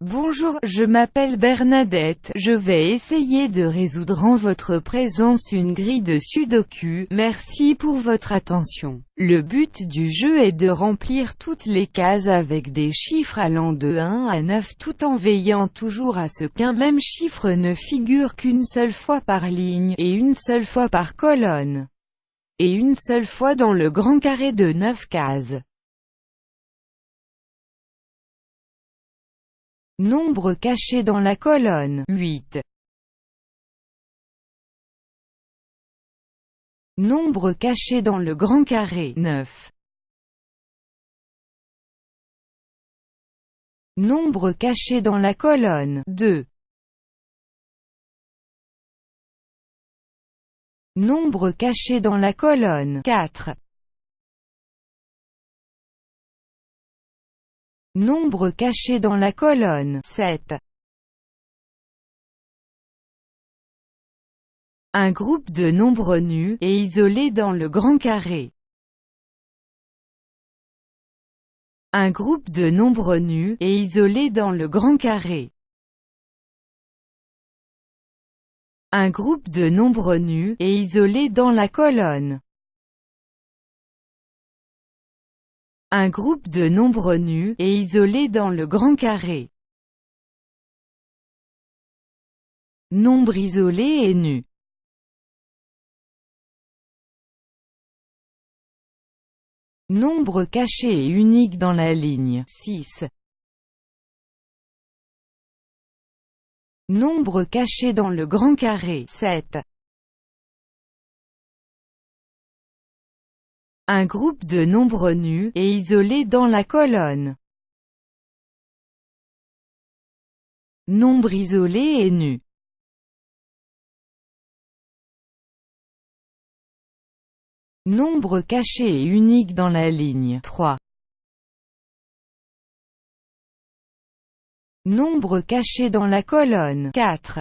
Bonjour, je m'appelle Bernadette, je vais essayer de résoudre en votre présence une grille de sudoku, merci pour votre attention. Le but du jeu est de remplir toutes les cases avec des chiffres allant de 1 à 9 tout en veillant toujours à ce qu'un même chiffre ne figure qu'une seule fois par ligne, et une seule fois par colonne, et une seule fois dans le grand carré de 9 cases. Nombre caché dans la colonne 8. Nombre caché dans le grand carré 9. Nombre caché dans la colonne 2. Nombre caché dans la colonne 4. Nombre caché dans la colonne 7. Un groupe de nombres nus, et isolés dans le grand carré. Un groupe de nombres nus, et isolés dans le grand carré. Un groupe de nombres nus, et isolés dans la colonne. Un groupe de nombres nus, et isolés dans le grand carré. Nombre isolé et nu. Nombre caché et unique dans la ligne 6. Nombre caché dans le grand carré 7. Un groupe de nombres nus, et isolés dans la colonne. Nombre isolé et nu. Nombre caché et unique dans la ligne 3. Nombre caché dans la colonne 4.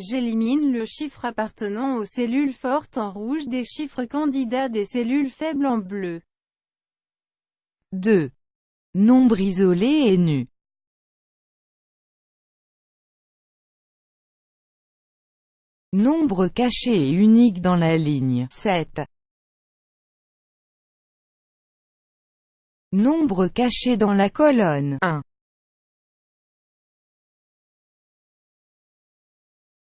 J'élimine le chiffre appartenant aux cellules fortes en rouge des chiffres candidats des cellules faibles en bleu. 2. Nombre isolé et nu. Nombre caché et unique dans la ligne 7. Nombre caché dans la colonne 1.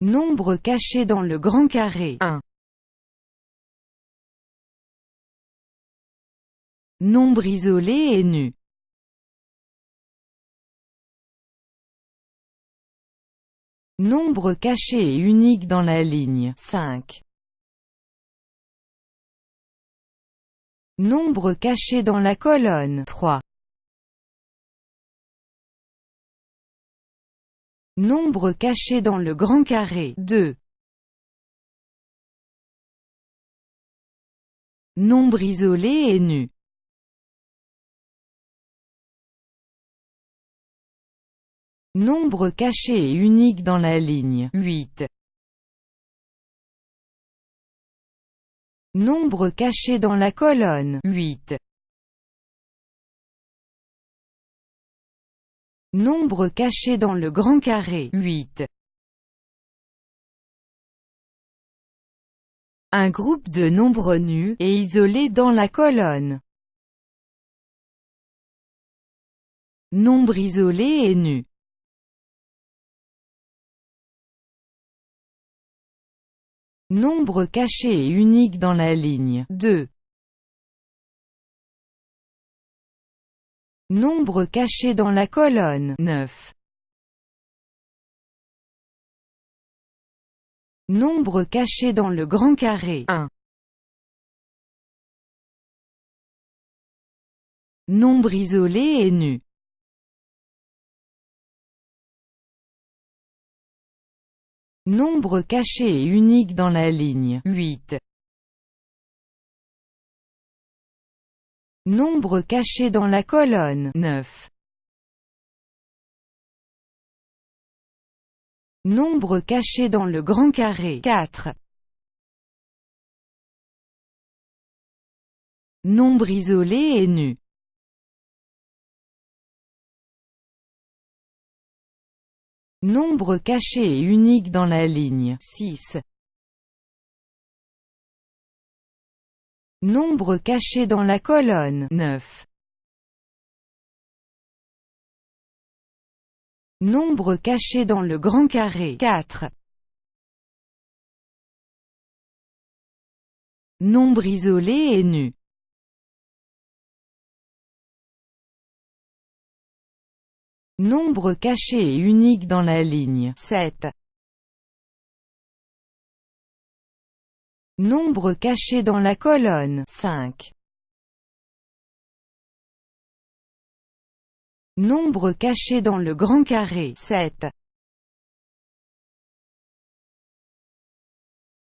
Nombre caché dans le grand carré 1. Nombre isolé et nu. Nombre caché et unique dans la ligne 5. Nombre caché dans la colonne 3. Nombre caché dans le grand carré 2. Nombre isolé et nu. Nombre caché et unique dans la ligne 8. Nombre caché dans la colonne 8. Nombre caché dans le grand carré 8. Un groupe de nombres nus, et isolés dans la colonne. Nombre isolé et nu. Nombre caché et unique dans la ligne 2. Nombre caché dans la colonne 9. Nombre caché dans le grand carré 1. Nombre isolé et nu. Nombre caché et unique dans la ligne 8. Nombre caché dans la colonne 9. Nombre caché dans le grand carré 4. Nombre isolé et nu Nombre caché et unique dans la ligne 6. Nombre caché dans la colonne 9. Nombre caché dans le grand carré 4. Nombre isolé et nu Nombre caché et unique dans la ligne 7. Nombre caché dans la colonne 5. Nombre caché dans le grand carré 7.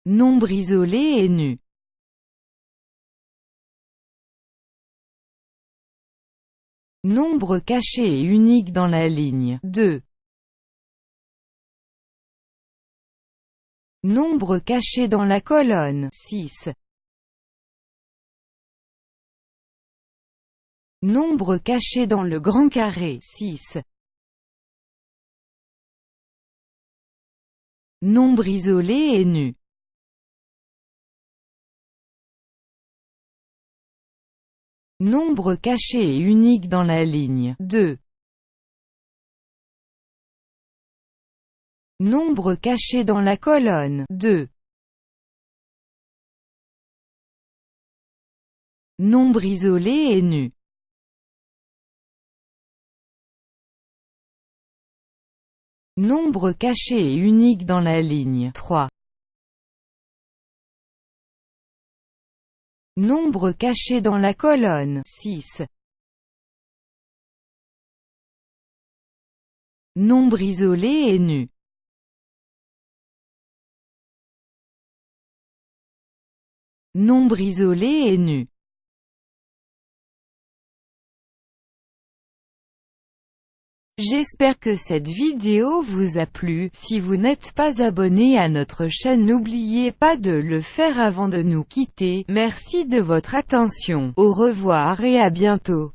Nombre isolé et nu Nombre caché et unique dans la ligne 2. Nombre caché dans la colonne 6. Nombre caché dans le grand carré 6. Nombre isolé et nu Nombre caché et unique dans la ligne 2. Nombre caché dans la colonne 2. Nombre isolé et nu Nombre caché et unique dans la ligne 3. Nombre caché dans la colonne 6. Nombre isolé et nu Nombre isolé et nu. J'espère que cette vidéo vous a plu, si vous n'êtes pas abonné à notre chaîne n'oubliez pas de le faire avant de nous quitter, merci de votre attention, au revoir et à bientôt.